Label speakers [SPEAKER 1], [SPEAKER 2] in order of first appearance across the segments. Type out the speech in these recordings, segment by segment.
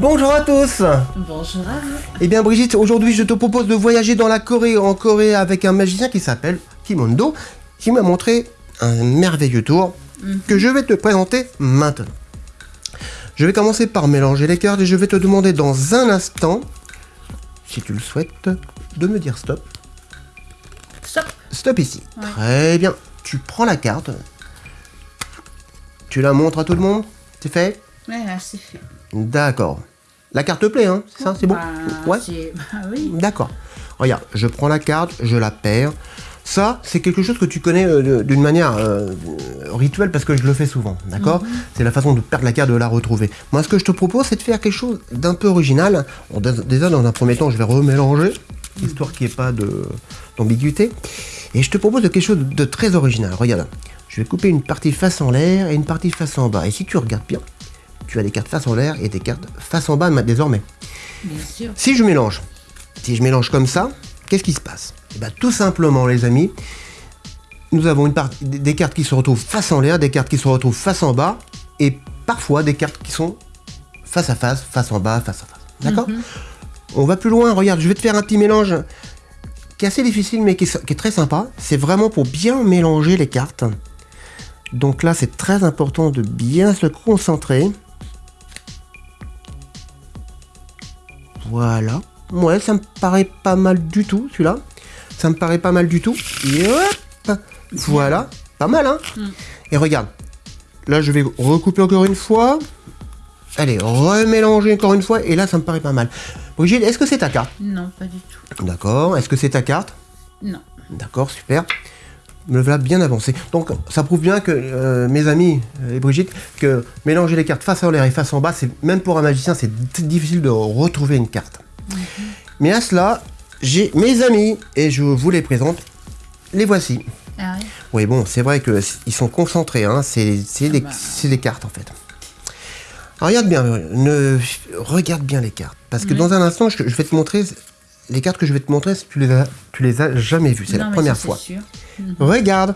[SPEAKER 1] Bonjour à tous
[SPEAKER 2] Bonjour à vous.
[SPEAKER 1] Eh bien Brigitte, aujourd'hui je te propose de voyager dans la Corée, en Corée avec un magicien qui s'appelle Kimondo, qui m'a montré un merveilleux tour que je vais te présenter maintenant. Je vais commencer par mélanger les cartes et je vais te demander dans un instant, si tu le souhaites, de me dire stop.
[SPEAKER 2] Stop.
[SPEAKER 1] Stop ici.
[SPEAKER 2] Ouais.
[SPEAKER 1] Très bien. Tu prends la carte. Tu la montres à tout le monde C'est fait?
[SPEAKER 2] Ouais, là, c'est fait.
[SPEAKER 1] D'accord. La carte te plaît, hein C'est ça, c'est bon
[SPEAKER 2] Bah,
[SPEAKER 1] Ouais.
[SPEAKER 2] Bah oui.
[SPEAKER 1] D'accord. Regarde, je prends la carte, je la perds. Ça, c'est quelque chose que tu connais euh, d'une manière euh, rituelle parce que je le fais souvent, d'accord C'est la façon de perdre la carte, de la retrouver. Moi, ce que je te propose, c'est de faire quelque chose d'un peu original. Bon, déjà, dans un premier temps, je vais remélanger, histoire qu'il n'y ait pas de- d'ambiguïté. Et je te propose de quelque chose de très original. Regarde, je vais couper une partie face en l'air et une partie face en bas. Et si tu regardes bien, tu as des cartes face en l'air et des cartes face en bas ma- désormais.
[SPEAKER 2] Bien sûr.
[SPEAKER 1] Si je mélange, si je mélange comme ça, qu'est-ce qui se passe? Eh ben, Tout simplement, les amis, nous avons une des cartes qui se retrouvent face en l'air, des cartes qui se retrouvent face en bas, et parfois des cartes qui sont face à face, face en bas, face à face. D'accord? On va plus loin, regarde, je vais te faire un petit mélange qui est assez difficile, mais qui est, qui est très sympa. C'est vraiment pour bien mélanger les cartes. Donc là, c'est très important de bien se concentrer. Voilà. Ouais, ça me paraît pas mal du tout, celui-là. Ça me paraît pas mal du tout. Et hop Voilà. Pas mal, hein Et regarde. Là, je vais recouper encore une fois. Allez, remélanger encore une fois. Et là, ça me paraît pas mal. Brigitte, est-ce que c'est ta carte?
[SPEAKER 2] Non, pas du tout.
[SPEAKER 1] D'accord. Est-ce que c'est ta carte?
[SPEAKER 2] Non.
[SPEAKER 1] D'accord, super. Me voilà bien avancé. Donc, ça prouve bien que, euh, mes amis euh, et Brigitte, que mélanger les cartes face en l'air et face en bas, c'est même pour un magicien, c'est difficile de retrouver une carte. Mais à cela, j'ai mes amis et je vous les présente. Les voici.
[SPEAKER 2] Ah.
[SPEAKER 1] Oui, bon, c'est vrai qu'ils sont concentrés, hein, c'est des,
[SPEAKER 2] bah.
[SPEAKER 1] cartes en fait. Alors, regarde bien, ne, regarde bien les cartes. Parce que dans un instant, je, je vais te montrer les cartes que je vais te montrer, tu les as, tu les as jamais vues. C'est la
[SPEAKER 2] mais
[SPEAKER 1] première
[SPEAKER 2] ça,
[SPEAKER 1] fois. Regarde,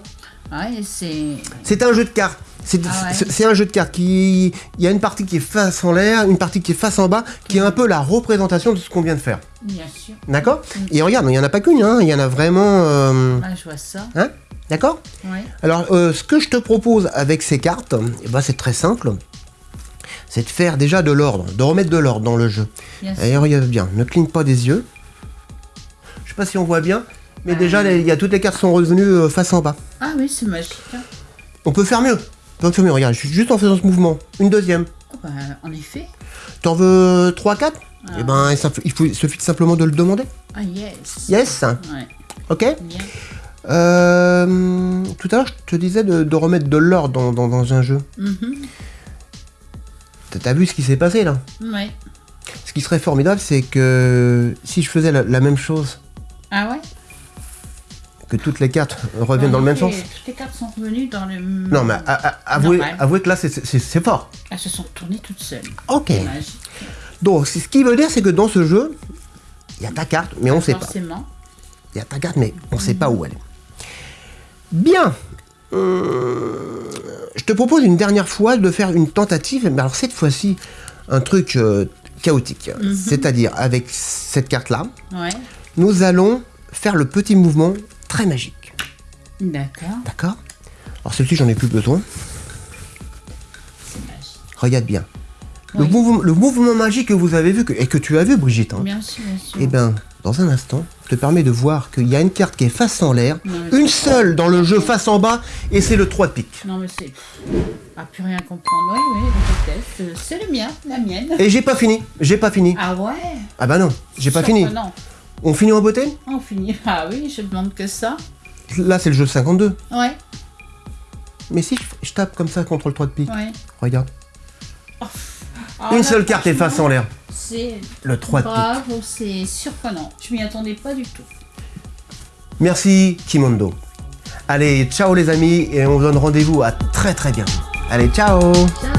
[SPEAKER 2] Ouais, c'est.
[SPEAKER 1] un jeu de cartes. C'est
[SPEAKER 2] Ah ouais.
[SPEAKER 1] c'est- un jeu de cartes qui. Il y a une partie qui est face en l'air, une partie qui est face en bas, qui est un peu la représentation de ce qu'on vient de faire.
[SPEAKER 2] Bien sûr.
[SPEAKER 1] D'accord Et regarde, il n'y en a pas qu'une, hein, il y en a vraiment. euh,
[SPEAKER 2] Ah, je vois ça.
[SPEAKER 1] hein D'accord. Alors, euh, ce que je te propose avec ces cartes, eh ben, c'est très simple. C'est de faire déjà de l'ordre, de remettre de l'ordre dans le jeu.
[SPEAKER 2] Sûr.
[SPEAKER 1] Et regarde bien, ne cligne pas des yeux. Je sais pas si on voit bien, mais déjà, les- il y a toutes les cartes sont revenues euh, face en bas.
[SPEAKER 2] Ah oui, c'est magique. hein.
[SPEAKER 1] On peut faire mieux. On peut faire mieux, regarde, juste en faisant ce mouvement. Une deuxième.
[SPEAKER 2] Oh, bah, en effet.
[SPEAKER 1] T'en veux 3, 4
[SPEAKER 2] Ah.
[SPEAKER 1] Eh ben, il, faut, il suffit simplement de le demander.
[SPEAKER 2] Ah yes.
[SPEAKER 1] Yes
[SPEAKER 2] Ouais.
[SPEAKER 1] Ok
[SPEAKER 2] Bien.
[SPEAKER 1] Euh, Tout à l'heure, je te disais de, de remettre de l'ordre dans, dans- dans un jeu.
[SPEAKER 2] Mhm.
[SPEAKER 1] T'as- T'as vu ce qui s'est passé là?
[SPEAKER 2] Ouais.
[SPEAKER 1] Ce qui serait formidable, c'est que si je faisais la, la même chose, que toutes les cartes reviennent dans le même
[SPEAKER 2] En
[SPEAKER 1] sens?
[SPEAKER 2] Toutes les cartes sont revenues dans le.
[SPEAKER 1] Non, mais a- a- avouez, avouez que là, c'est- fort.
[SPEAKER 2] Elles se sont tournées toutes seules.
[SPEAKER 1] Ok.
[SPEAKER 2] Magique.
[SPEAKER 1] Donc, ce qui veut dire, c'est que dans ce jeu, il y a ta carte, mais on sait pas.
[SPEAKER 2] Forcément.
[SPEAKER 1] Il y a ta carte, mais on sait pas où elle est. Bien. Hum, je te propose une dernière fois de faire une tentative, mais alors cette fois-ci, un truc euh, chaotique. C'est-à-dire, avec cette carte-là,
[SPEAKER 2] Ouais.
[SPEAKER 1] nous allons faire le petit mouvement très magique.
[SPEAKER 2] D'accord.
[SPEAKER 1] D'accord Alors celle-ci, j'en ai plus besoin. Regarde bien. Le, mouvement, le mouvement magique que vous avez vu, que- et que tu as vu, Brigitte, hein,
[SPEAKER 2] Bien sûr, bien sûr.
[SPEAKER 1] eh bien, dans un instant, te permet de voir qu'il y a une carte qui est face en l'air, une seule dans le jeu face en bas, et c'est le 3 de pique.
[SPEAKER 2] Non, mais c'est. Ah, plus rien comprendre. Oui, oui, peut-être. C'est le mien, la mienne.
[SPEAKER 1] Et j'ai pas fini, j'ai pas fini.
[SPEAKER 2] Ah ouais?
[SPEAKER 1] Ah bah non, j'ai pas fini.
[SPEAKER 2] Non,
[SPEAKER 1] On finit en beauté?
[SPEAKER 2] On finit. Ah oui, je demande que ça.
[SPEAKER 1] Là, c'est le jeu 52.
[SPEAKER 2] Ouais,
[SPEAKER 1] Mais si je, je tape comme ça contre le 3 de pique,
[SPEAKER 2] ouais.
[SPEAKER 1] regarde.
[SPEAKER 2] Ah,
[SPEAKER 1] Une
[SPEAKER 2] là,
[SPEAKER 1] seule carte est face en l'air.
[SPEAKER 2] C'est
[SPEAKER 1] Le 3 de pique.
[SPEAKER 2] bravo, c'est surprenant. Je m'y attendais pas du tout.
[SPEAKER 1] Merci, Kimondo. Allez, ciao les amis, et on vous donne rendez-vous à très très bientôt. Allez, ciao
[SPEAKER 2] Ciao